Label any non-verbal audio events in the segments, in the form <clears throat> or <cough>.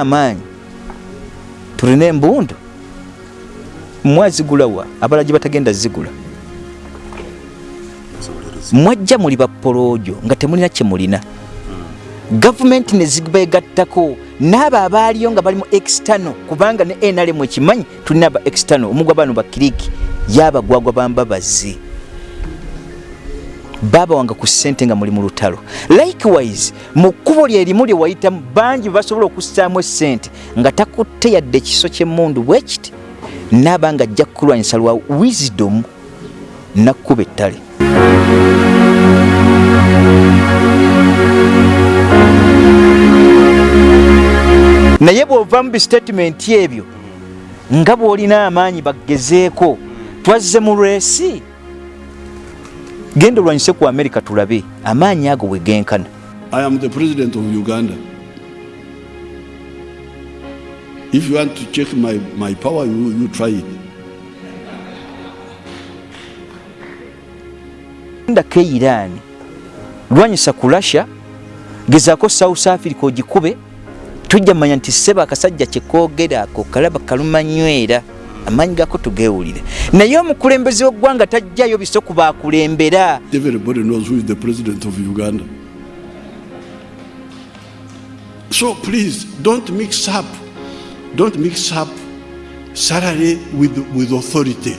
amaanyi tulina embundu mwazigulawa abalala gye batagenda zigula. Mwajja muli bapoloojo nga temulina kye mulina. Gavumenti ne zibegattako n'abo abaaliyo nga bali mu extano kubanga ne nrm ekimanyi tulina aba extano omugwa bano bakiriki yabagwagwa bambabazi baaba wange ku ssente nga muli mu lutalo. Likewise mu kkubo lyerimu lye wayitamu bangi basobola okussaamu essente nga takutte yadde ekiso ky'emmundu bwekiti naaba nga ajja kulwanyisa lwa wisdom nakkuba ettale. Naye bw'ova mu bisitatimenti ebyo nga bw'olina amaanyi bagezeeko twazze mu lwesi genda olwanyise ku amerika tulabe. Amaanyi ago bwe genkana. I am the president of Uganda. If you want to check my, my power, you, you try it. ndako eirani lwanyisa ku russia. Gezaako south africa ogikube. Tujja manya nti seba akasajja kyekoogera ako kalaba kalumanywera amaanyi gako tugeewulire naye omukulembeze w'eggwanga tajjayo biso ku baakulembera Everybody knows who is the president of Uganda. So please don't mix up, don't mix up salary with, with authority.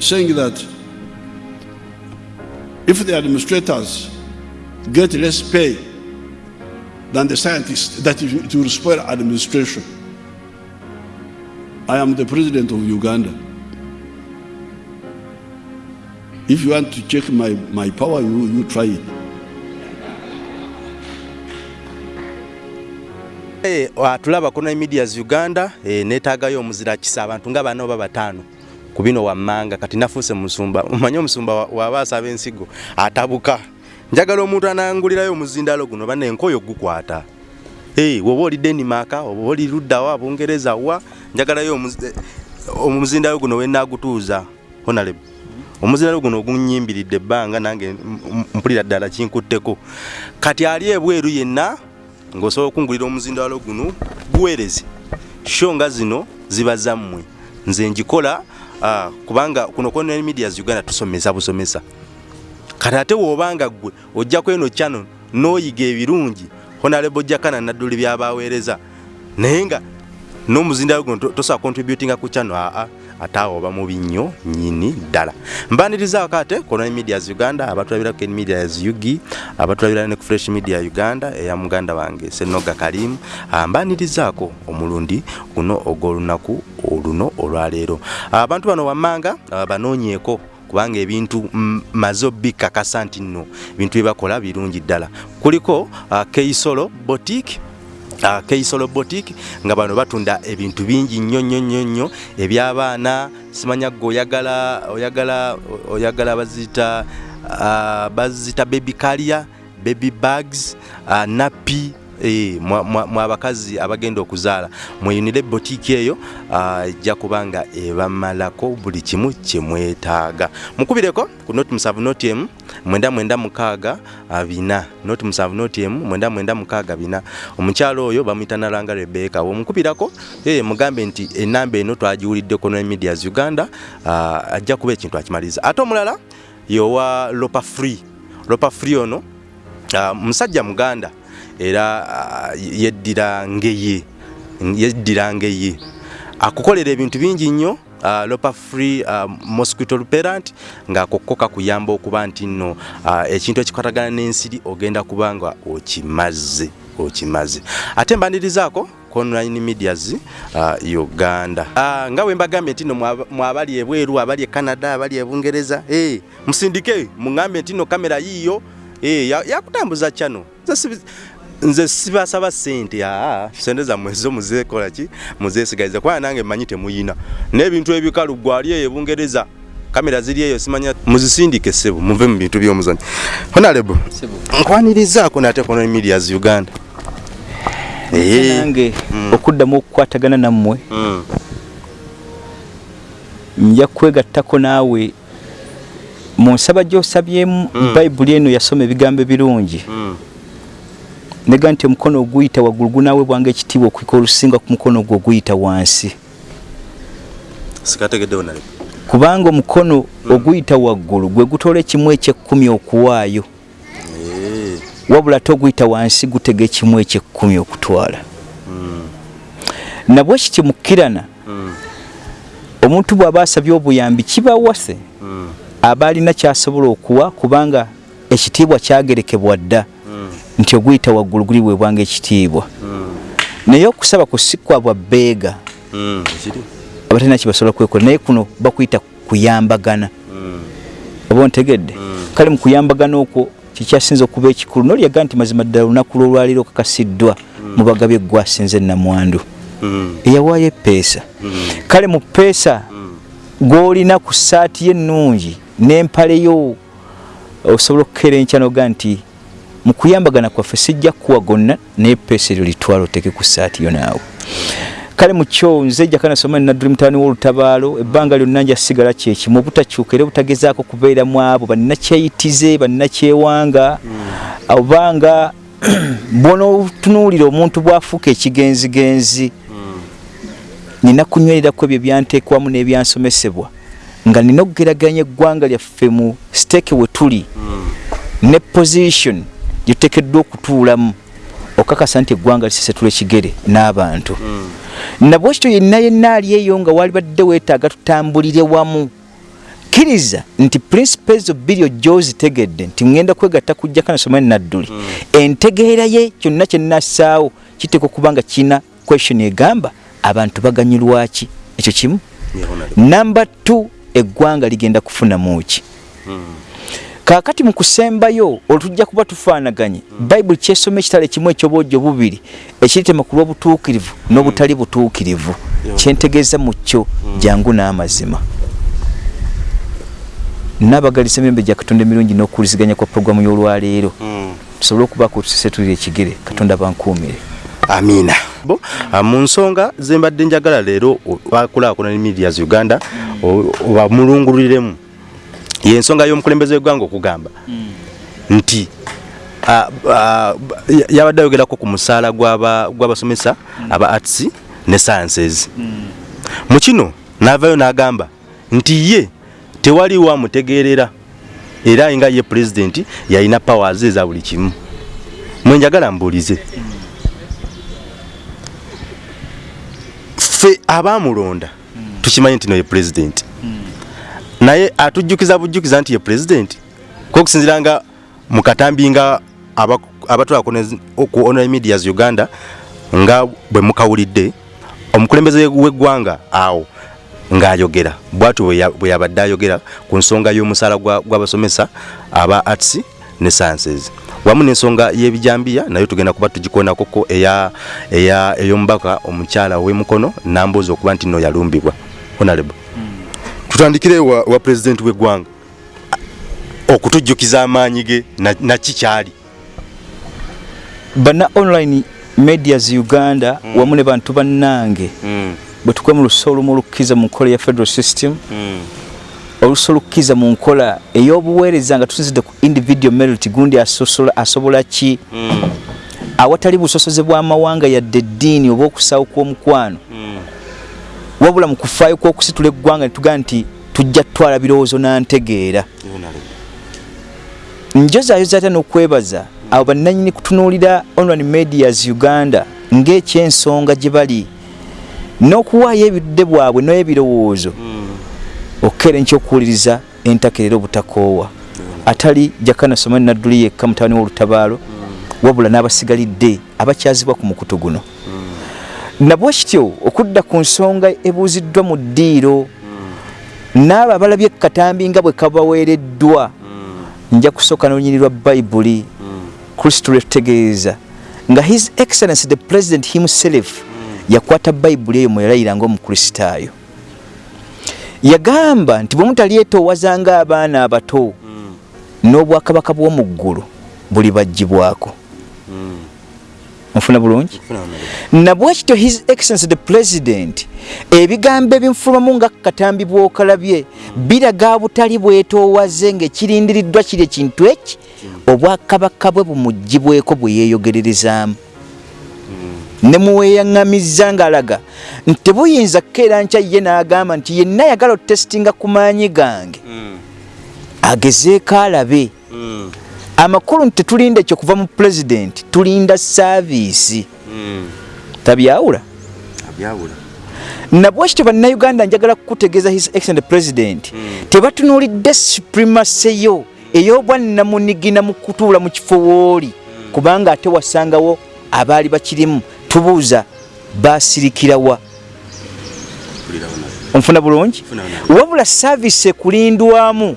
Saying that if the administrators get less pay than the scientists, that it will spoil administration. I am the president of Uganda. If you want to check my, my power, you, you try it. Eh, tulaba kuna medias uganda eh, neetaagayo omuzira kisa abantu nga bana oba bataano ku bino wammanga kati nafuuse musumba <laughs> omanyi omusumba wa- w'abaasa ab'ensigo atabuka njagala omuntu anangulirayo omuzindalo guno bana enkoyo gukwata woba oli denimaka oba oli luddawa abungereza wa njagalayo omuz- omuzindalo guno wenagutuuza honalebe omuzindalo guno ogunyimbiridde ebbanga nange mpulira ddala kinkutteko. Kati ali ebweru yenna ng'osobola okungulira omuzindalo guno guweereze sho nga zino ziba zammwe. Nze njikola ah, kubanga kuno kona medias uganda tusomesa busomesa kati ate woobanga ggwe ojja kweno kyano n'oyiga ebirungi honalebo jakana nadduli byabaweereza naye nga n'omuzindalo guno to- tosobola contributinga ku kyano aa ate awo oba mubi nnyo nyini ddala. Mbanirizaako ate kono medias uganda abatulabirako en medias ugi abatulabira ne ku fresh media uganda eya muganda wange senoga kalimu. Mbanirizaako omulundi guno ogw'olunaku oluno olwaleero. Abantu bano wammanga banoonyeeko kubanga ebintu maze obikakasa nti nno ebintu bye bakola birungi ddala. Kuliko uh, keisolo boutique Uh, keisolo boutique nga bano batunda ebintu bingi nnyo nnyo nnyo nnyo ebyabaana simanya gwe oyagala oyagala oyagala bazita uh, bazita baby calia baby bags uh, napi Eh, mwa abakazi abagenda okuzaala mweyunire botiki eyo ah, ejja kuba nga ebamalako buli kimu kyemwetaaga mukubireko ku noti musanvu noti emu mwenda mwenda mukaaga ah, bina. Noti musanvu noti emu mwenda mwenda mukaaga bina. Omukyalo oyo bamuyita nalanga rebeka womukubirako eh, mugambe nti enamba eno twagiwuliddeko ne medias uganda ah, ajja kuba ekintu akimaliriza ate omulala yowa lopa free. Lopa free ono musajja muganda era ah, yeddira ngeye yeddira ngeye akukolera ebintu bingi nnyo uh, lopa free uh, mosquito repellent ng'akokko kakuyamba okuba nti nno uh, ekintu ekikwatagana n'ensiri ogenda kuba nga okimaze okimaze. Ate mbanirizaako ku online medias uh, uganda. Uh, nga bwe mbagambye nti nno mwaba- mwabali ebweru abali e canada abali e bungereza hey, musindike muŋambe nti nno kamera yiiyo hey, ya- yakutambuza kyano Nze si- nze sibasaba sente aa sente zammwe zo muzeekola ki? Muzeesigaliza. Kubanga nange mmanyi temuyina. N'ebintu ebikalu gwali eyo ebungereza kamera ziri eyo simanya muzisindike ssebo muve mu bintu by'omuzanyo honalebo nkwanirizaako nate kono medias uganda? Eh, nange Mm. okuddamu okukwatagana nammwe mm, nja kwegattako naawe mu nsaba gy'osabyemu Mm. bayibuli eno yasoma ebigambo ebirungi. Mm. Nega nti omukono oguyita waggulu gunaweebwanga ekitiibwa okuika olusinga ku mukono ogwo oguyita wansi. Kubanga omukono oguyita waggulu gwe gutoola ekimu ekyekkumi okuwaayo. Wabula ate oguyita wansi gutega ekimu ekyekkumi okutwala. Nabwe kiti mukkirana? Mm. omuntu bw'aba asabye obuyambi kibawase Mm. aba alina kyasobola okuwa kubanga ekitiibwa kyagerekebwa dda. Nti oguyita waggulu guliweebwanga ekitiibwa. Mm. naye okusaba kusikwa bwa beega Mm. Ekiri? abatalina kibasobola kwekola. Naye kuno bakuyita kuyambagana. Mm. oba ontegedde? Kale mu kuyambagana okwo kikyasinza okuba ekikulu nolyaga nti mazima ddala olunaku lwolwaliro kakasiddwa mu bagabye eggwasinze namwandu eyawaayo epeesa kale mu peesa gw'olina ku ssaati ye ennungi n'empale yo osobola okukeera enkya noga nti mu kuyambagana kwaffe sijja kuwa gonna naye peesa eryo litwala oteeke ku ssaati yo naawe. Kale mukyo nze jjaka nasoma nadduli mutaani w'olutabaalo ebbanga lyonna nja sigala kyekimu obutakyuka era obutagezaako kubeeramu abo bannakyeyitize bannakyewanga. Obanga <clears throat> bwonootunuulira omuntu bw'afuuka ekigenzigenzi nina kunywererako ebyo byanteekwamu n'ebyansomesebwa nga nina okugeraganya eggwanga lyaffe mu siteeke we tuli. Ne position gyetuteekeddwa okutuulamu okakasa nti eggwanga lisesetula ekigere n'abantu. Nabwe kityo yenna yenna ali eyo nga wali badde weetaaga tutambulire wamu. Kkiriza nti principles of bilio gyozitegedde nti ngenda kwegatta kujjaka nasoma nadduli. Entegeera ye kyonna kyenassaawo kiteeka okuba nga kirina question egamba abantu baganyulwaki ekyo kimu. Namba t eggwanga ligenda kufunamu ki kaakati mu kusembayo olwo tujja kuba tufaanaganye bayibuli kyesoma ekitala ekimu ekyobwojjo bubiri ekiritema ku lw'obutuukirivu n'obutali butuukirivu. Kyentegeeza mu kyo jangu n'amazima. Naabagalisa emirembe gya katonda emirungi n'okuwuliziganya kwa puroguramu y'olwaleero. Mm. tusobole okubaako tusesetulira ekigere katonda bankuumire. Amiina. Bo ah, mu nsonga zembadde njagala leero bakulaakulana medias uganda o- obamulunguliremu yensonga y'omukulembeze w'eggwanga okugamba. Nti ah, ya- yabadde ayogerako ku musaala gw'aba- gw'abasomesa aba arts ne sciences. Mu kino n'avaayo n'agamba nti ye tewaliwo amutegeerera era nga ye pulezidenti yalina powers eza buli kimu. Mwenjagala mbuulize. Ffe abaamulonda tukimanyi nti no ye pulezidenti naye atujjukiza bujjukiza nti ye pulezidenti kokusinzira nga mu katambi nga aba- abatwala ku online medias uganda nga bwe mukawulidde omukulembeze w'eggwanga awo ng'ayogera. Bwatyo bwe ya- bwe yabadde ayogera ku nsonga y'omusaala gwa- gw'abasomesa aba arts ne sciences. Wamu n'ensonga y'ebijambiya nayo tugenda kuba tugikonakoko ey'omubaka omukyala w'emukono nambuuza okuba nti no yalumbibwa. Honorable tutandikire wa, wa president w'eggwanga okutujjukiza amaanyi ge na, kikyali bana online medias uganda wamu ne bantu bannange mm, bwe tukwe mu luso olumu olukkiriza mu nkola ya federal system mm, oluso olukkiriza mu nkola ey'obuweereza nga tusinzidde ku individual merit gundi asosola- asobola ki? Mm, awatali busosoze bw'amawanga yadde eddiini oba okusaawo kw'omukwano. Mm, wabula mu kufaayo kw'okusitula eggwanga ne tugaa nti tujja tutwala birowoozo nantegeera. Njozaayoza ate n'okwebaza abo bannanyini kutunuulira online medias uganda ng'ekyensonga gye bali n'okuwaayo ebidde bwabwe n'ebirowoozo okukeera enkyokuwuliriza entakerera obutakoowa atali jakana somani nadduli yekka mutabani w'olutabaalo wabula n'abasigalidde abakyazibwa ku mukutu guno nabwe kityo okudda ku nsonga ebuuziddwa mu ddiiro n'abo abalabye ekatambi nga bwe kabaweereddwa nja kusooka n'olunyirirwa bayibuli kristo lwetutegeeza nga his excellency the president himself yakwata bayibuli eyo mweyalayira ngaomukristaayo yagamba nti bwe mutalyetoowaza ng'abaana abato n'obwakabaka bw'omu ggulu buli baggibwako nfuna bulungi? Nabwekityo his excellence the president ebigambo ebinfulumamu nga katambi bwokalabye biraga butali bwetoowaze ngaekirindiriddwa kiri ekintu eki? Obwakabaka bwe bumugibweko bwe yeeyogererezaamu. Ne muweyaŋŋamizza ng'alaga nti tebuyinza kukeera nkya ye n'agamba nti yenna yagala otestinga ku maanyi gange. Agezeeko alabe amakulu nti tetulinda ekyo kuva mu pulezidenti tulinda saaviisi tabyawula. Nabwekityo bannayuganda njagala kukutegeeza his excellent president? Tebatunuulidde supremacy yo ey'obwannamunigina mu kutuula mu kifo wooli kubanga ate wasangawo abaali bakirimu tubuuza basirikirawa onfuna bulungi? Wabula saaviisi ekulindwamu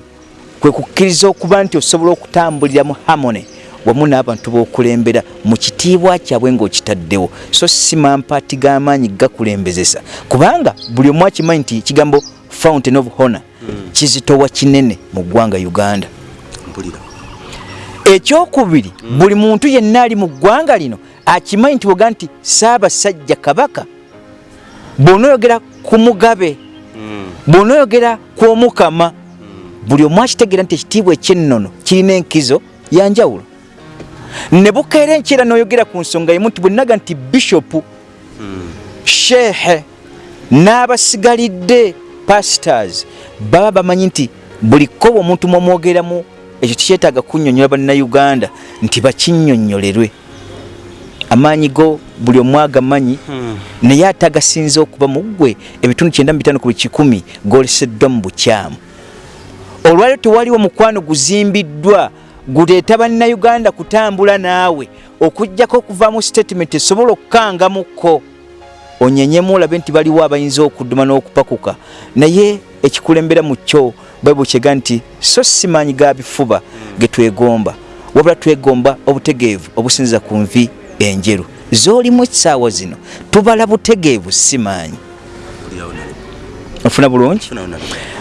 kwe kukkiriza okuba nti osobola okutambulira mu hamone wamu n'abantu b'okulembera mu kitiibwa kyabwe ng'okitaddewo. So si mampaati g'amaanyi gakulembezesa. Kubanga buli omu akimanyi nti ekigambo fountain of honor kizitowa kinene mu ggwanga uganda. Ekyokubiri buli muntu yenna ali mu ggwanga lino akimanyi nti woga nti saabasajja kabaka bw'onoyogera ku mugabe bw'onoyogera ku omukama buli omu akitegeera nti ekitiibwa ekyennono kirina enkizo yanjawulo ne bukeera enkyera n'oyogera ku nsonga emu nti bwenaga nti bishopu sheehe n'abasigalidde pastors baba bamanyi nti buli kkoba omuntu mwomwogeramu ekyo tikyetaaga kunnyonnyola bannayuganda nti bakinnyonnyolerwe amaanyi go buli omu agamanyi naye ate agasinza okuba mu ggwe ebitundu 95 ku buli kikumi goleseddwa mu bukyamu olwaliro tewaliwo mukwano guzimbiddwa guleeta bannayuganda kutambula naawe. Okugjako okuva mu statement esobola okukangamukko onyenyemu olabe nti baliwo abayinza okudduma n'okupakuka. Naye ekikulembera mu kyo bayibuli kyega nti so simaanyi ga bifuba ge twegomba. Wabula twegomba obutegeevu obusinziza ku nvi enjeru. Z'olimu essaawa zino tubala butegeevu simaanyi ofuna bulungi?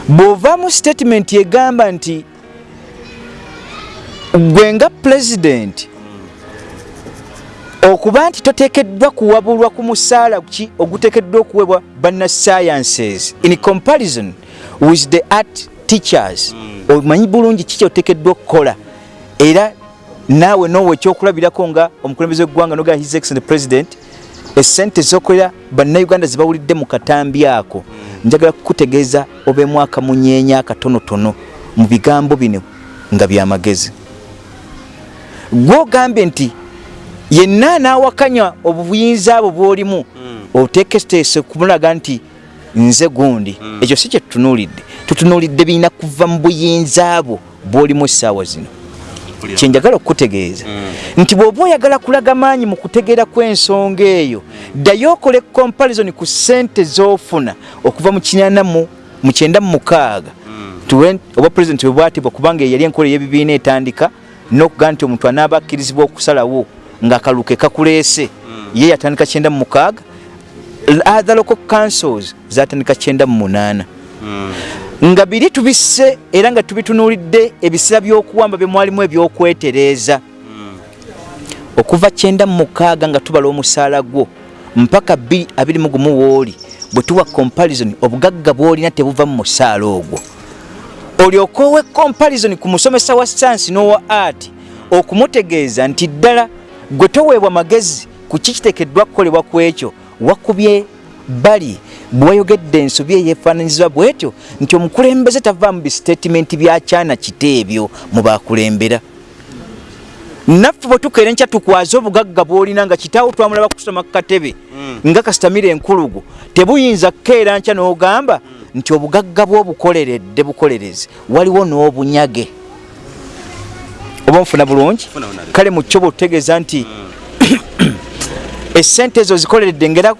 Bw'ova mu statement egamba nti gwe nga pulezidenti okuba nti toteekeddwa kuwabulwa ku musaala ki oguteekeddwa okuweebwa bannasciences in comparison with the art teachers omanyi bulungi kiki oteekeddwa okukola? Era naawe noowa ekyokulabirako nga omukulembeze w'eggwanga nogaa his excellent president esente zokolera bannayuganda zibawulidde mu katambi ako njagala kukutegeeza obeemu akamunyeenya akatonotono mu bigambo bino nga byamagezi gwogambye nti yenna anaawakanya obuyinza abo bw'olimu oteeketeese kumulaga nti nze gundi ekyo si kyetutunuulidde tutunuulidde birina kuva mu buyinza abo bw'olimu essaawa zino kyenjagala okukutegeeza. Nti bw'oba oyagala kulaga maanyi mu kutegeera kw'ensonga eyo ddayo okole comparison ku ssente z'ofuna okuva mu kinana mu kyenda mu mukaaga. Oba pulezidenti bwe bwatibwa kubanga yali enkola ey'ebibiina etandika n'okugaa nti omuntu anaaba akkirizibwa okusalawo ng'akaluke kakuleese. Ye yatandika kyenda mu mukaaga. Other local councils zatandika kyenda mu munaana nga biri tubisse era nga tubitunuulidde ebiseera by'okuwamba bye mwalimu ebyokwetereeza. Okuva kyenda mu mukaaga nga tubala omusaala gwo mpaka bbiri abiri mu gumu wooli bwe tuwa comparison obugagga bw'olina tebuva mu musaala ogwo. Olyoka owe comparison ku musomesa wa science n'owa art okumutegeeza nti ddala gwe toweebwa magezi ku kikiteekeddwa kukolebwa ku ekyo wakubye bali bwewayogedde ensobi eyeefaananyizibwa bwetyo nti omukulembeze tava mu bisitatimenti byakyana kiteebyo mu bakulembera. Naffe bwe tukeera nkya tukwaze obugagga bw'olina nga kitaawo twamulaba kusoma ku katebe nga kasitamira enkulugo tebuyinza kukeera nkya n'ogamba nti obugagga bw'obukoleredde bukolereze waliwo n'obunyage. Oba nfuna bulungi? Kale mu kyo bwetutegeeza nti <coughs> esente ezo zikoleredde ngera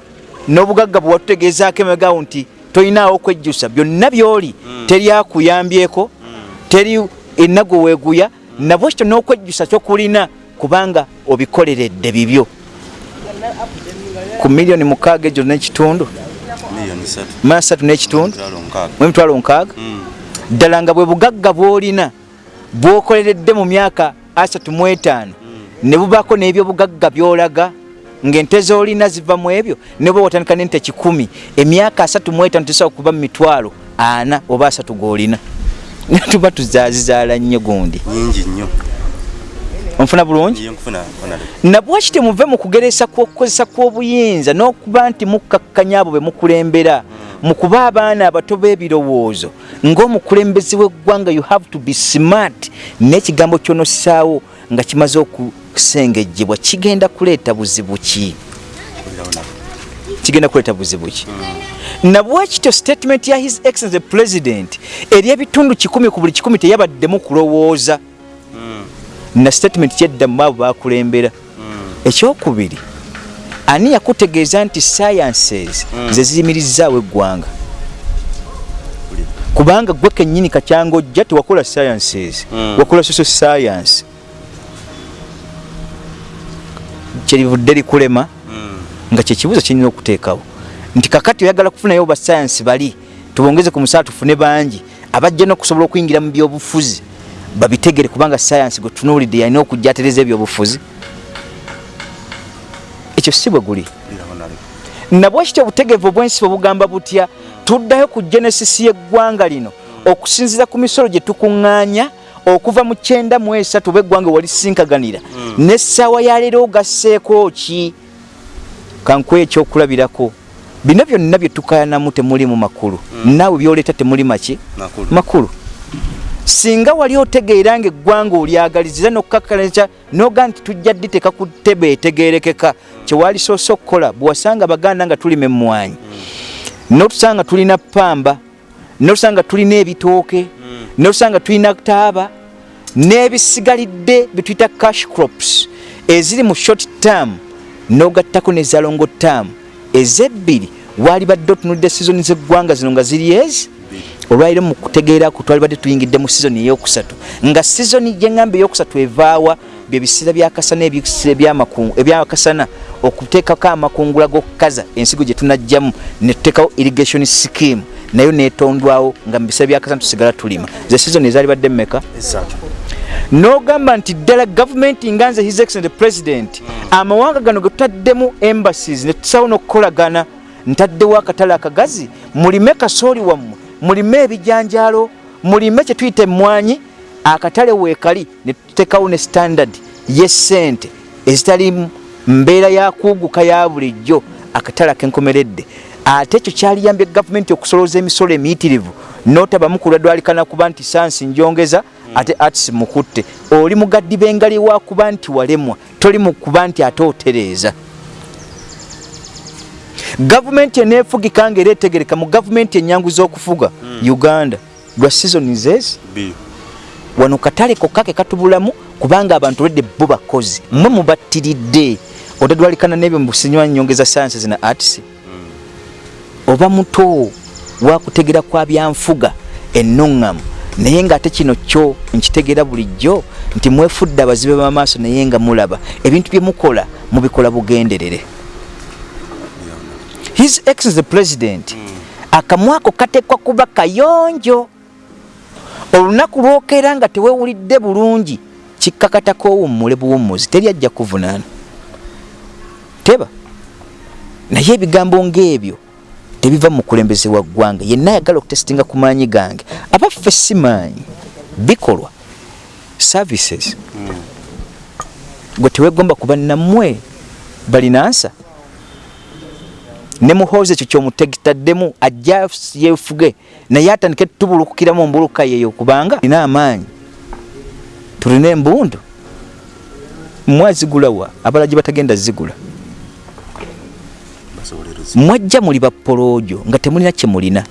n'obugagga bwe watutegeezaako emagawo nti tolinaawo okwejjusa byonna by'oli teri akuyambyeko teri ennago weeguya nabwe kityo n'okwejjusa kyokulina kubanga obikoleredde bibyo. Ku miliyoni mukaaga ejo n'ekitundu? Masatu n'ekitundu? Emitwalo nkaaga. Ddala nga bwe bugagga bw'olina bw'okoleredde mu myaka asatu mu etaano ne bubaako n'ebyobugagga by'olaga ng'ente z'olina ziva mu ebyo ne bwe watandika n'ente kikumi emyaka asatu mu etaano tesobola kuba mu mitwalo ana oba asatu g'olina. <laughs> Tuba tuzaazizaala nnyo gundi. Nyingi nnyo. Onfuna bulungi? Nabwaki temuve mu kugeresa kw'okukozesa kw'obuyinza n'okuba nti mukkakkanya abo be mukulembera mu kuba abaana abato b'ebirowoozo ng'omukulembeze w'eggwanga you have to be smart n'ekigambo ky'onossaawo nga kimaze okusengejjebwa kigenda kuleeta buzibu ki? Kigenda kuleeta buzibu ki? Nabwekityo statement ya his excellence the president eri ebitundu kikumi ku buli kikumi teyabaddemu kulowooza. Na statement kyeddamu abo bakulembera ekyokubiri ani yakutegeeza nti sciences ze ziyimirizaawo eggwanga kubanga gwe kennyini kakyanga ojja tewakola sciences Mm. wakola social science. Kyerivudde likulema nga kyekibuzo kirina okuteekawo. Nti kakati oyagala kufunayo basayansi bali tubongeze ku musaala tufune bangi abajja n'okusobola okuyingira mu byobufuzi babitegere kubanga sayansi gwe tunuulidde yalina okujja atereza ebyobufuzi ekyo si bwe guli. Nabwekityo obutegeevu obwensi bwe bugamba butya tuddayo ku genesis y'eggwanga lino okusinziira ku misolo gye tukuŋŋaanya okuva mu kyenda mu esatu oba eggwanga walisinkaganira n'essaawa ya leero ogasseeko ki? Kankuwa ekyokulabirako. Bino byonna bye tukayanamu temuli mu makulu. Naawe byoleeta temuli maki? Makulu. singa wali otegeera nga eggwanga olyagalizira nokukakkalakya noga nti tujja dditeeka ku ttebe etegerekeka kyewalisoose okukola bwewasanga baganda nga tulima emmwanyi notusanga tulina pamba notusanga tulina ebitooke notusanga tulina taaba n'ebisigalidde bituyita cash crops eziri mu short term nogattako neza longo term. Ezebbiri wali badde otunulidde sizoni z'eggwanga zino nga ziri ezi olwaliro mu kutegeerako twali badde tuyingidde mu sizoni eyokusatu nga sizoni gyeŋŋamba eyokusatu evaawa bye biseera byakasana ebiseera ebyakasana okuteekako amakungula g'okukaza ensigo gye tunajjamu ne tuteekawo irrigation scheme. Nayo netondwawo nga mu biseera byakasana tusigala tulima. Ze sizoni ezaali badde mmeka n'ogamba nti ddala gavumenti nga nze his excellent president amawanga gano ge tutaddemu embassies ne tusawo n'okukolagana. Ntaddewo akatale akagazi? Mulime kasooli wammwe mulime ebijanjaalo mulime kye tuyita emmwanyi. Akatale weekali ne tuteekawo ne standard y'essente ezitali mu mbeera ya kuuguka ya bulijjo akatale akenkomeredde ate ekyo kyaliyambye gavumenti okusolooza emisolo emiyitirivu notabamu kulwadwalikana kuba nti sansi njongeza ate arts mukutte. Oli mugaddi bengali wa kuba nti walemwa toli mu kuba nti ate otereeza. Gavumenti eneefugika nga era etegereka mu gavumenti enyangu z'okufuga uganda lwa zezi? Bbiri. wano katale kokka ke katubulamu kubanga abantu olwedde bo bakozi mwe mubattiridde odadwalikana n'ebyo mubusinywa nyongeza science zina arts oba muto wakutegera kwa byanfuga ennuŋŋamu naye ng'ate kino kyo nkitegeera bulijjo nti mwefudde abazibe b'amaaso naye nga mulaba. Ebintu bye mukola mubikola bugenderere. His excellence president. Akamwako kateekwa kuba kayonjo. Olunaku lwokeera nga tewewulidde bulungi kikkakatako owummule buwummuzi teri ajja kuvunaana teba. Naye ebigambo ng'ebyo tebiva mu mukulembeze wa ggwanga. Yenna ayagala okutesitinga ku maanyi gange. Abaffe si maanyi. Bikolwa. Services. Gwe tewegomba kuba nammwe balinansa ne muhoozi ekyo kyomutegitaddemu ajja yefuge naye atandike tubulukukira mu mbuluka yeyo kubanga ina amaanyi. Tulina embundu. Mwazigulawa abalala gye batagenda zigula. Mwajja muli bapoloojo nga temulina kye mulina.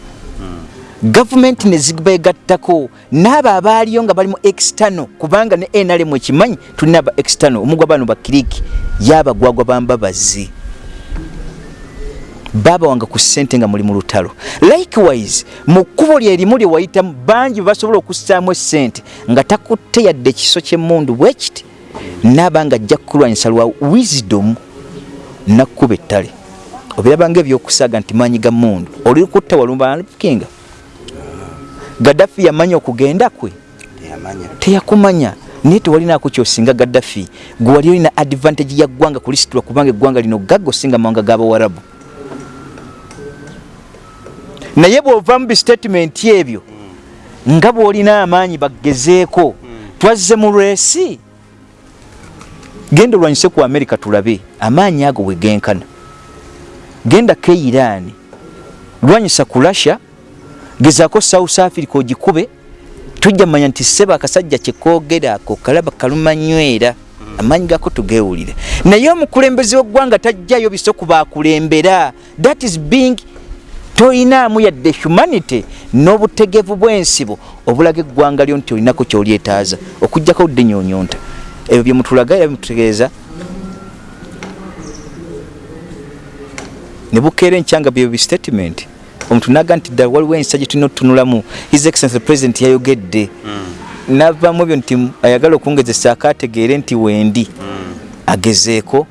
Gavumenti ne zibegattako n'abo abaaliyo nga bali mu external kubanga ne nrm ekimanyi tulina aba external omugwa bano bakiriki yabagwagwa bambabazi baaba wange ku ssente nga muli mu lutalo. Likewise mu kkubo lyerimu lye wayitamu bangi basobola okussaamu essente nga takutte yadde ekiso ky'emmundu bwe kiti naaba nga ajja kukulwanyisa lwa wisdom nakkuba ettale obirabanga ebyokusaaga nti maanyi ga mundu oli kutta walumba kinga gaddafi yamanya okugenda kwe? Teyakumanya. Naye tewalinako kyosinga gaddafi. Gwe wali olina advantage ya ggwanga kulisitulwa kubanga eggwanga lino gagga osinga mawanga g'abawarabu naye bw'ova mu bistatement ebyo nga bw'olina amaanyi bagezeeko twazze mu lwesi. Genda olwanyise ku amerika tulabe amaanyi ago bwe genkana genda ke iran. Lwanyisa ku russia. Gezaako south africa ogikube. Tujja manya nti seba akasajja kyekogera ako kalaba kalumanywera. Amaanyi gako tugewulire. Naye omukulembeze w'eggwanga tajjayo biso kubakulembera that is being toyinaamu yadde humanity n'obutegevu bw'ensibo. Obulaga eggwanga lyo nti olinako kyolyetaaza. Okugjako budde nyonyonta ebyo byemutulaga era bimutegeeza ne bukeera enkyanga byo bistatement omuntu naga nti ddala waliwo ensa gye tulina otutunulamu. His excellence the president yayogedde. Navamu ebyo nti ayagala okungezesa akategeere nti wendi agezeeko.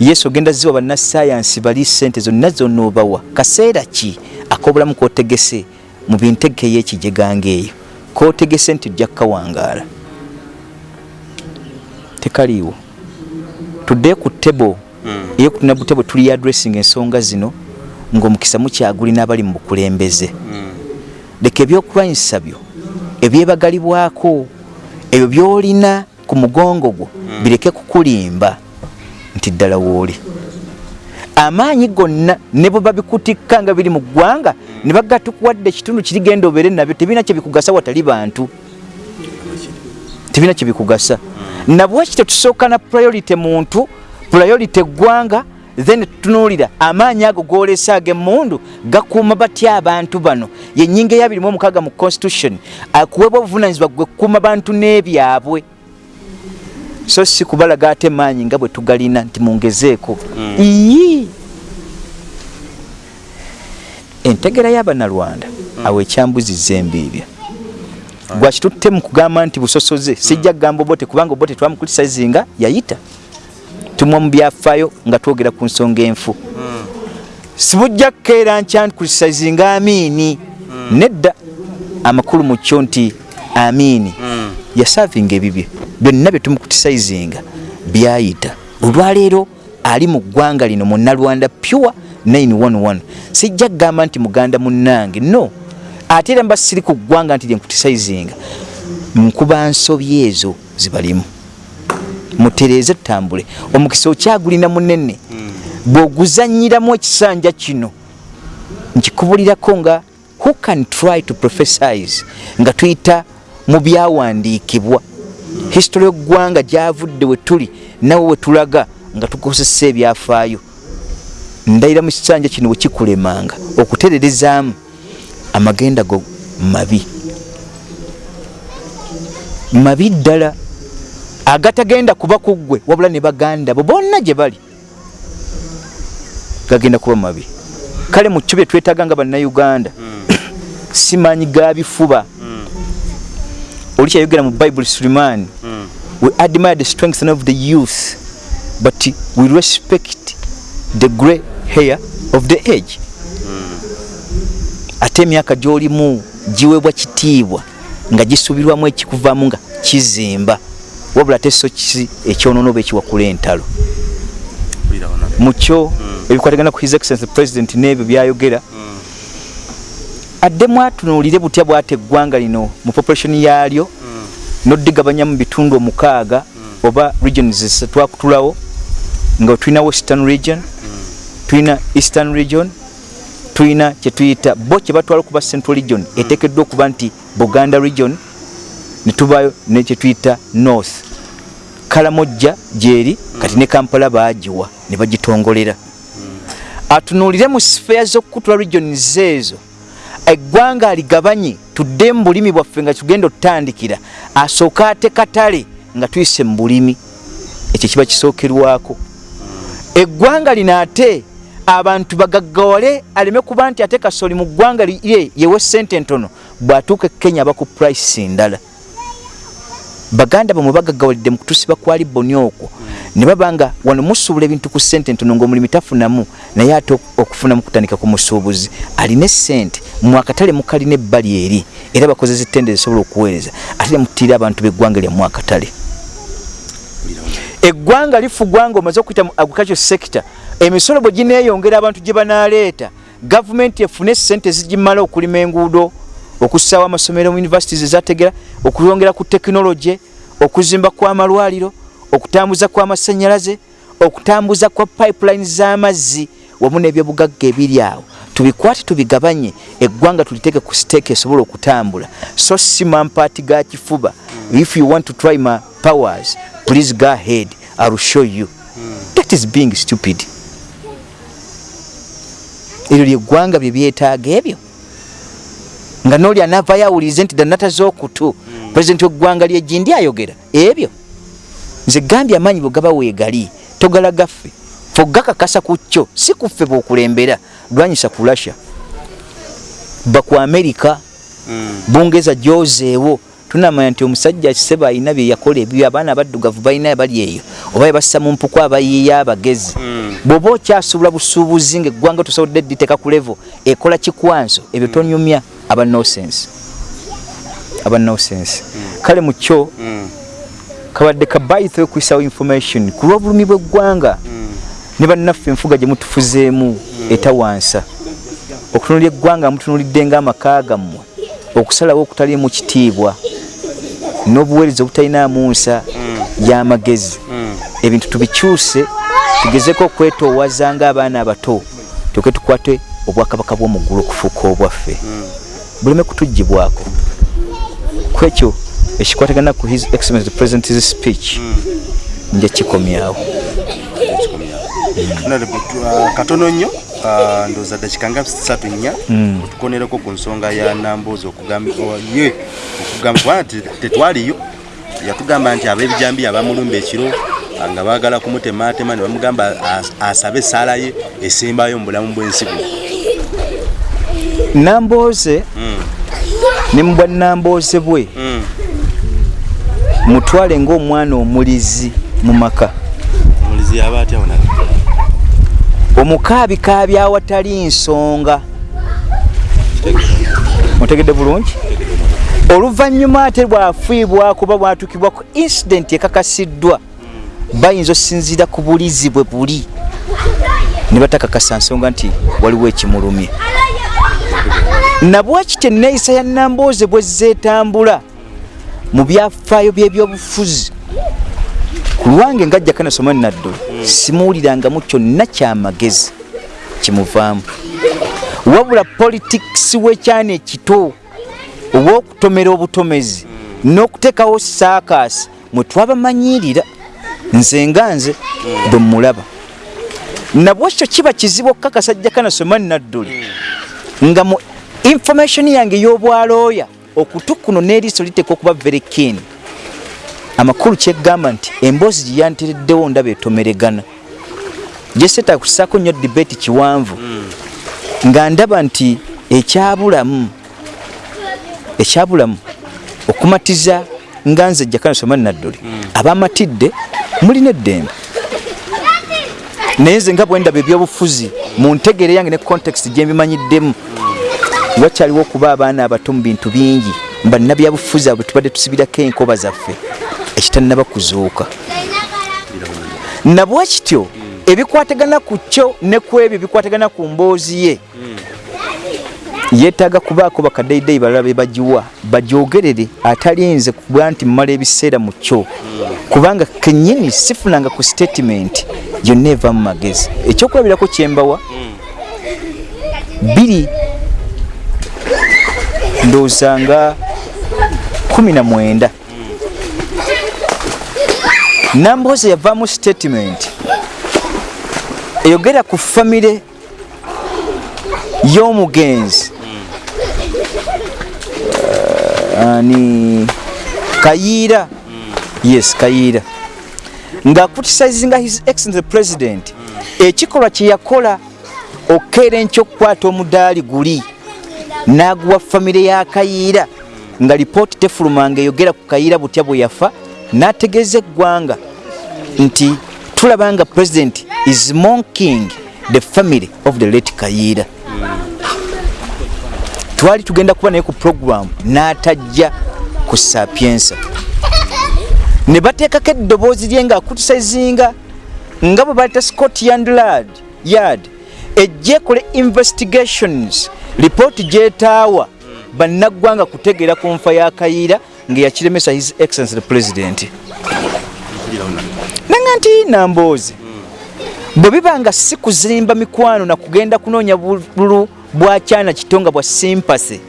Yesu ogenda ziwa bannasayansi bali sente zonna zonna obawa. Kaseera ki ak'obulamu kotegese mu bintegeka ey'ekijeganga eyo? Kotegese nti ojja kukawangaala tekaliiwo. Tudde ku tebo eyokutuna butebo tuli addressing ensonga zino ng'omukisa mukyagulina abali mu bukulembeze. Leka ebyokulwanyisa byo ebyebagalibwako ebyo byolina ku mugongo gwo bireke kukulimba nti ddala wooli amaanyi gonna ne bwe babikutikka nga biri mu ggwanga ne baga tukuwadde ekitundu kirigenda obeere nabyo tebirina kyebikugasa watali bantu. Tebirina kyebikugasa nabwekityo tusooka na priority muntu priority eggwanga then tutunuulira amaanyi ago golesa ag'emundu gakuuma batya abantu bano? Yenyinga eya 26 mu constitution akuweebwa obuvunanyizibwa gwe kukuuma bantu n'ebyabwe. So si kubalaga ate maanyi nga bwe tugalina nti mungezeeko. Ii entegera y'abanalwanda awo ekyambuziza embiibya gwakitutte mu kugamba nti busosoze? Sijja kugamba obote kubanga obote twamukritisayizinga yayita tumwa mu byafaayo nga twogera ku nsonga enfu. Sibujja kukeera nkya nkritisayizinga amiini. Nedda amakulu mu kyo nti amiini. Yasavinga ebibye. Byonna bye tumukutisayizinga byayita. Olwaleero ali mu ggwanga lino munnalwanda pure 911 sijja kugamba nti muganda munnange. No. Ate era mba siri ku ggwanga nti lyenkutisayizinga nkuba nsobi ezo zibalimu mutereeze tutambule omukisa okyagulina munene bw'oguzanyiramu ekisanja kino nkikubulirako nga who can try to prophesize nga tuyita mu byawandiikibwa. History y'eggwanga gyavudde we tuli nawe we tulaga nga tukozesa ebyafaayo. Ndayira mu kisanja kino wekikulemanga okutererezaamu amagenda go mabi. Mabi ddala agatagenda kuba kuggwe wabula ne baganda bo bonna gye bali gagenda kuba mabi kale mu kyo bye twetaaga nga bannayuganda simanyi ga bifuba. Oli kyayogera mu bible suleiman we admire the strength of the youth but we respect the grey hair of the age. Ate emyaka gy'olimu giweebwa kitiibwa nga gisuubirwamu ekikuvaamu nga kizimba wabula ate so kisi ekyonoona oba ekiwakula entalo. Mukyo ebikwatagana ku his excellence president n'ebyo byayogera addemu atunuulire butya bwate eggwanga lino mu population yaalyo noddigabanya mu bitundu omukaaga oba regions twakutulawo nga tulina western region tulina eastern region tulina kyetuyita bo kyebatwala okuba central region eteekeddwa okuba nti buganda region netubayo nekyetuyita north. Kalamojja gyeri kati ne kampala bagiwa ne bagitongolera. Atunuulire mu sifeya z'okukutula regions ezo eggwanga aligabanye tudde mu bulimi bwaffe nga tugenda otutandikira. Asooke ate katale nga tuyise mu bulimi. Ekyo kiba kisookerwako. Eggwanga lino ate abantu bagaggawale aleme kuba nti ate kasoli mu ggwanga lye yewe sente ntono bw'atuuka e kenya aba ku price ndala baganda bamwe bagagawalidde mu kutusiba kwali boni okwo. Ne babanga wano musuubula ebintu ku ssente ntono ngaomulimi tafunamu naye ate okufunamu kutandika ku musuubuzi. Alina essente mwakatale mukalina ebbali eri era bakozesa ettende zisobola okuweereza. Ate ne mutiira abantu b'eggwanga lya mwakatale eggwanga lifugwa nga omaze okuyita mu agriculture sector emisolo bwe gineeyongera abantu gye banaaleeta. Gavumenti efune sente zigimala okulima enguudo okussaawo amasomero mu universities ezategera okwongera ku tekinologi okuzimba kw'amalwaliro okutambuza kw'amasanyalaze okutambuza kwa pipeline z'amazzi wamu n'ebyobugagga ebiri awo. Tubikwate tubigabanye eggwanga tuliteeke ku siteeka esobola okutambula. So si mampaati ga kifuba. If you want to try my powers please go ahead. Ill show you. That is being stupid. Eryo lyeggwanga bye byetaaga ebyo nga noli anavayo awulirize nti danata z'okutu pulezidenti weggwanga lyegindi ayogera. Ebyo nze gambye amaanyi bwe gaba weegali togala gaffe. Fe gakakasa ku kyo si kuffe bwokulembera lwanyisa ku russia. Ba ku amerika bungereza gyozeewo tunamanya nti omusajja kiseba alina byeyakola ebyo abaana abaddugavu balina bali eyo. Oba yebassa mu mpuku abayiiya abagezi. Bw'oba okyasuubula busuubuzi ngaeggwanga tosobodde dditeeka ku levo ekola kikwanso ebyo tonyumya aba nosense aba nosense kale mu kyo kabadde kabayitho okwisawo information ku lw'obulumi bw'eggwanga ne bannaffe enfuga gye mutufuzeemu etawansa okutunulya eggwanga mutunulidde ng'amaka gammwe okusalawo okutaliimu kitiibwa n'obuweereza obutalinamu nsa y'amagezi ebintu tubikyuse tugezeko okwetoowaza ng'abaana abato tuke tukwate obwakabaka bw'omuggulu okufuuka obwaffe buleme kutugibwako kwekyo ekikwatagana ku his excellence the president's speech nja kikomyawo. Katono nnyo ah, ndowooza ddakika nga satu nnya otukonereko ku nsonga ya namboozi okugambaye okugamba nti tetwaliyo. Yatugamba nti ab'ebijambi abamulumba ekiro ah, nga baagala kumutematema ne bamugamba as- asabe essaala ye esembayo mu bulamu bw'ensi buno nambooze ne mu bwannambooze bwe. Mm. mutwale ng'omwana omulizi mu maka. Omukaabikaabi awatali nsonga. Otegedde bulungi? Oluvannyuma ate bwafiibwako ba bwatukibwa ku incidenti ekakasiddwa bayinza osinziira ku bulizi bwe buli. Ne batakakasa nsonga nti waliwo ekimulumye nabwakityo enneeyisa ya nambooze bwe zeetambula mu byafaayo by'ebyobufuzi? Ku lwange ngajja kanasoma naddulu simuwulirangamu kyonna kyamagezi kimuvaamu. Wabula politikisi w'ekyana ekito obw'okutomera obutomezi n'okuteekawo saakasi mwe twabamanyirira nze nga nze bwe mulaba nabwekyo kiba kizibu okukakasa jja kanasoma nadduli nga mu information yange ey'obwalooya okutu kuno n'eriiso liteeka okuba very keen. Amakulu kyegamba nti emboozi gye yantereddewo ndaba etomeregana. Gyeseeta kusaako nnyo debate kiwanvu nga ndaba nti ekyabulamu ekyabulamu okumatiza nga nze jjakanasoma nadduli abamatidde mulina eddembe naye nze nga bwe ndaba ebyobufuzi mu ntegere yange ne context gye mbimanyiddemu wakyaliwo okuba abaana abato mu bintu bingi bannabyabufuzi abo tubadde tusibirako enkoba zaffe ekitannaba kuzuuka nabwekityo ebikwatagana ku kyo ne ku ebyo bikwatagana ku mboozi ye yeetaaga kubaako bakaddeyideyi balala be bagiwa bagyogerere atalinze kuba nti mmala ebiseera mu kyo. Kubanga kennyini sifunanga ku statement yonna eva mu magezi. Ekyokulabirako kyembawa biri ndowooza nga kumi na mwenda namboozi yavaamu statement. Eyogera ku famire y'omugenzi. Uh, ani? Kayiira yes kayiira ng'akutisizinga his excellence president. Ekikolwa kye yakola okukeera enkya okukwata omudaali guli n'aguwa famire ya kayiira nga lipooti tefulumanga eyogera ku kayiira butya bwe yafa n'ategeeza eggwanga nti tulaba nga president is monking the family of the late kayiira twali tugenda kuba naye ku programu n'atajja ku sapiensa ne bateekako eddoboozi lye nga akutisizinga nga bwe baleta scott yandlad yard ejja ekole investigations lipooti gyetaawa bannaggwanga kutegeera ku nfa ya kayiira ngeyakiremesa his excellence the president. Nanga nti namboozi bwe biba nga si kuzimba mikwano na kugenda kunoonya bululu bwakyana kitonga bwa sympathy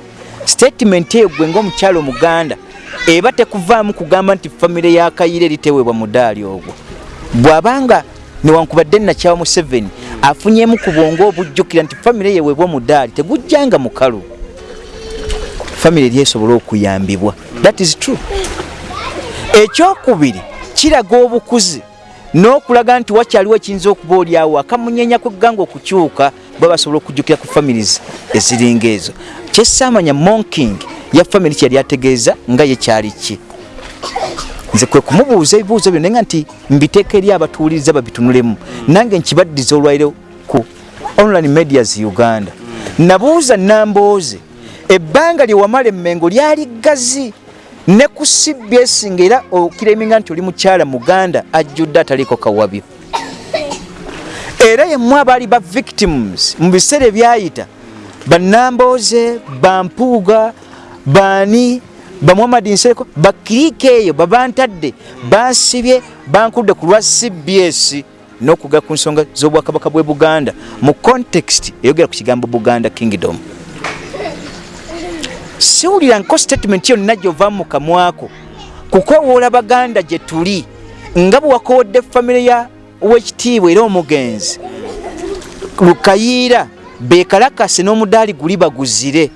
statement eyo gwe ngaomukyalo omuganda eba tekuvaamu kugamba nti famire ya kayiira eriteweebwa mudaali ogwo. Bw'abanga newankubadde nakyawa museveni afunyemu ku bwongo obujjukira nti famire yeweebwa mudaali tegujjanga mukalu. Famire eri esobola okuyambibwa. That is true. Ekyokubiri kiraga obukuzi n'okulaga nti wakyaliwo ekiyinza okuba oliawo akamunyenya kwegganga okukyuka bwe basobola okujjukira ku families eziringa ezo. Kyesaamanya monking ya family kyeyali ategeeza nga ye kyali ki nze kwe kumubuuza ebibuuzo byo naye nga nti mbiteeka eri abatuwuliriza babitunulemu. Nange nkibaddiza olwairo ku online medias uganda. Nabuuza nambooze ebbanga lyewamala emmengo lyali gazi ne ku cbs ngaera okireminga nti oli mukyala muganda ajjudde ataliiko kawabyo. Era yemu abaali ba victims mu biseera ebyayita banambooze bampuuga baani bamwamadi nseko bakiriika eyo babantadde bansibye bankudde ku lwa cbs n'okugala ku nsonga z'obwakabaka bwe buganda mu context eyogera ku kigambo buganda kingdom. Siwuliranko statement yonna gyovaamu mu kamwako kukowoola baganda gye tuli nga bwe wakowodde famire ya wekitiibwa era omugenzi lukayiira bekalakase n'omudaali guli baguzire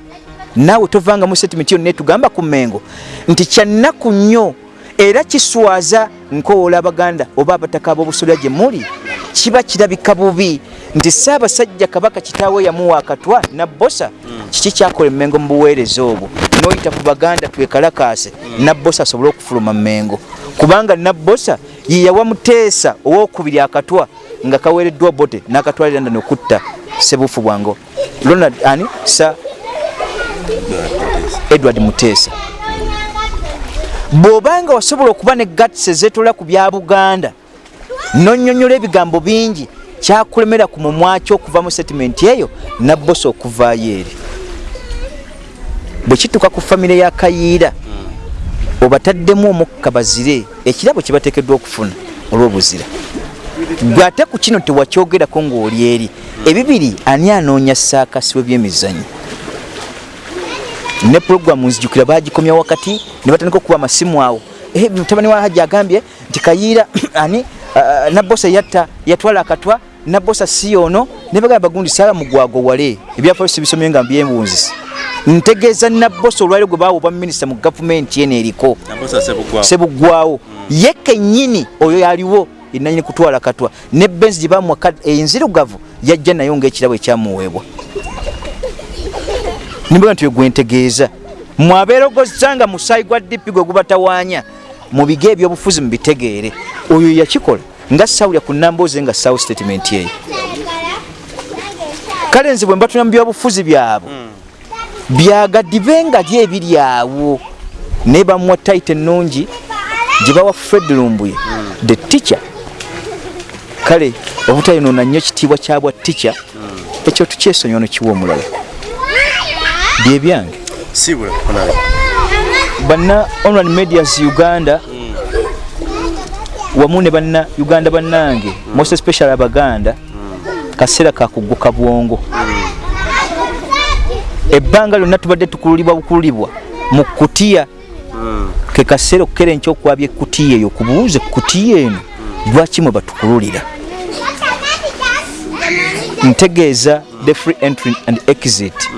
naawe tovangamu statement yonna etugamba ku mengo nti kyannaku nnyo era kiswaza nkowoola abaganda oba abataka ab'obusolya gye muli kiba kirabika bubi nti saabasajja kabaka kitaawe yamuwa akatwa nabbosa kiki kyakola emengo mu buweereza obwo? Noyita ku baganda twekalakaase. Nabbosa asobole okufuluma mengo kubanga nabbosa yeyawa muteesa owokubiri akatwa nga kaweereddwa bote n'akatwalira nda nokutta sebufu bwango ronald ani? Sa edward muteesa. Bw'obanga wasobola okuba ne gats ezeetola ku bya buganda nonyonyola ebigambo bingi kyakulemera ku mumwaki okuva mu setimenti eyo nabbosa okuvaayo eri. Bwe kituuka ku famire ya kayiira obataddemu omukka bazire ekirabo kyebateekeddwa okufuna olw'obuzira. Gwe ate ku kino tewakyogerako ng'oli eri. Ebibiri ani anoonya saakasi w'ebyemizanyo ne puroguramu nzijukira bagikomya wakati ne batandika okuba amasimu awo. Mutabani wa hajja agambye nti kayiira <clears throat> ani nabbosa yatta yatwala akatwa nabbosa si ono ne bagamba bagundi saala mugwago wale. Ebyafaayo sibisomye nga mbyembunzisi. Ntegeeza nabbosa olwaliro gwe baawa obwa minisita mu gavumenti eno eriko. Sebugwawo ye kennyini oyo yaliwo enanyini kutwala katwa ne benzi gye bamuwa enzirugavu yajja nayo ngaekirabo ekyamuweebwa nimbaga nti gwentegeeza mwabeerogozza nga musaayi gwa dipi gwe gubatawaanya mu biga ebyobufuzi mubitegeere oyo yakikola nga sawulya ku nambooze nga sawu statement eyo kale nze bwe mbatuna mu byobufuzi byabwe byagadibe nga ly ebiri awo. Naye bamuwa taita ennungi gye bawa fred lumbuye the teacher. Kale obutayonoona nnyo kitiibwa kyabwa teacher ekyo tukyesonyiwa nokiwa omulala byebyange banna online medias uganda. Wamu ne banna uganda bannange. Most especially abaganda. Kaseera kakugguka bwongo. Ebbanga lyonna tubadde tukululibwa bukululibwa mu kutiya. Ke kaseera okukera enkya okwabya ekutiya eyo kubuuze kutiya eno lwaki mwe batukululira? Ntegeeza the free entry and exit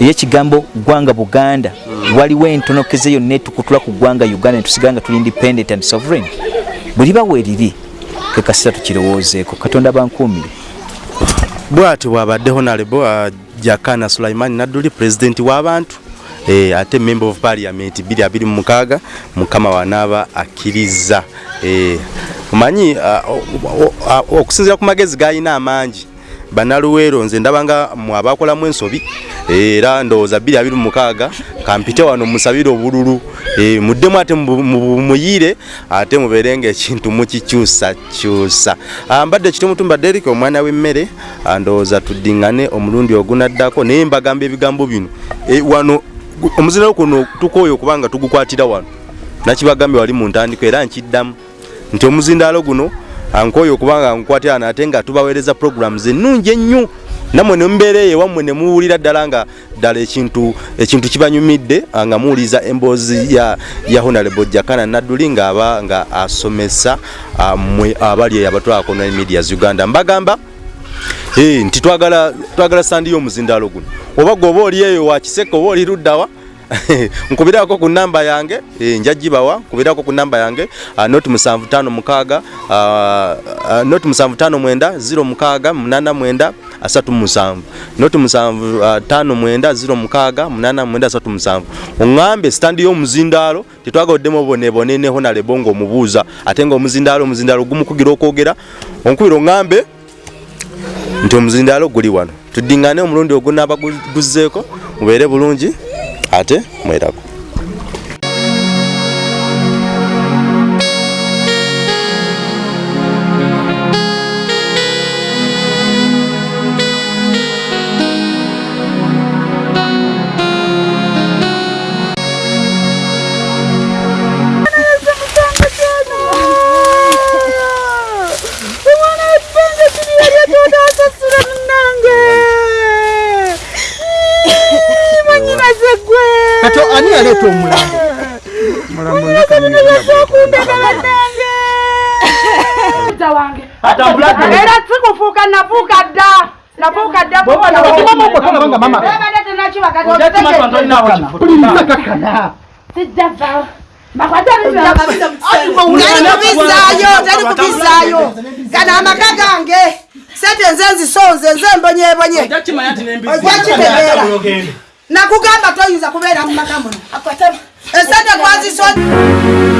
eyekigambo gwanga buganda. Waliwo entonokeze yonna etukutula ku gwanga uganda netusigala nga tuli independent and sovereign. Bwe liba weeriri ke kaseera tukirowoozeeko. Katonda bankuumire bwati bwabadde honorable uh, jakana sulaiman nadduli pulezidenti w'abantu eh, ate member of parliament 226 mukama wanaaba akkiriza. Eh, omanyi uh, okusinzira ku magezi gayina amangi banaluweero nze ndaba nga mwabakolamu ensobi era ndowooza 226 kampite wano musabire obululu. E, muddemu ate muyire ate mubeere nga ekintu mukikyusakyusa mbadde kitumutumba derik omwana w'emmere ndowooza tuddiŋŋane omulundi ogunaddako naye mbagamba ebigambo bino. E, wano omuzinalo kuno tukooyo okubanga tugukwatira wano. Nakibagambye wali mu ntandiko era nkiddamu. Nti omuzindaalo guno ankooyo okubanga nkwatira nate nga tubaweereza programs ennungi ennyo. Namwe nemubeera eyo ewammwe ne muwulira ddala nga ddala ekintu ekintu kibanyumidde nga muwuliriza emboozi ya, ya honorable jakana nadduli ng'aba nga asomesa mmwe abali eyo abatwalako ne medias uganda. Mbagamba hey, nti twagala twagala sandi y'omuzindaalo guno. Oba gwe oba oli eyo wakiseka oba oli luddawa <laughs> nkubirako ku namba yange e, njagibawa nkubirako ku namba yange not musanvu tano mukaga uh, not musanvu tano mwenda ziro mukaga munana mwenda asatu musanvu. Not musanvu tano mwenda ziro mukaga munana mwenda asatu musanvu. Oŋŋambe sitandi y'omuzindaalo tetwagaoddemu oboneboneneho nalebonga omubuuza. Ate nga omuzindaalo omuzindaalo gumukugira okwogera onkubira oŋŋambe nti omuzindaalo guli wano. Tuddiŋŋane omulundi ogunaaba guzzeeko mubeere bulungi ate mwerako nafuuka ddakubizayo gana amaka gange. Sente nze nzisonze nze mbonyebonye. Ojjakitegeera nakugamba toyinza kubeera mu maka muno. Esente gwazisonze